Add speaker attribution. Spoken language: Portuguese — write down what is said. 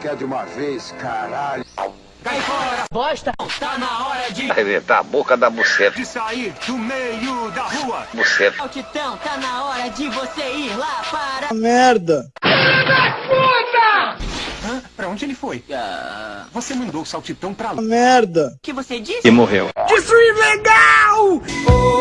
Speaker 1: Quer de uma vez, caralho.
Speaker 2: Cai fora, bosta. Tá na hora de
Speaker 3: arrebentar a boca da buceta.
Speaker 2: De sair do meio da rua.
Speaker 3: Buceta.
Speaker 4: Altitão, tá na hora de você ir lá para...
Speaker 5: Merda. Merda, puta!
Speaker 2: Hã? Pra onde ele foi?
Speaker 4: Uh...
Speaker 2: Você mandou o saltitão pra lá.
Speaker 5: Merda!
Speaker 4: que você disse?
Speaker 3: E morreu.
Speaker 5: Isso é legal!
Speaker 4: Oh,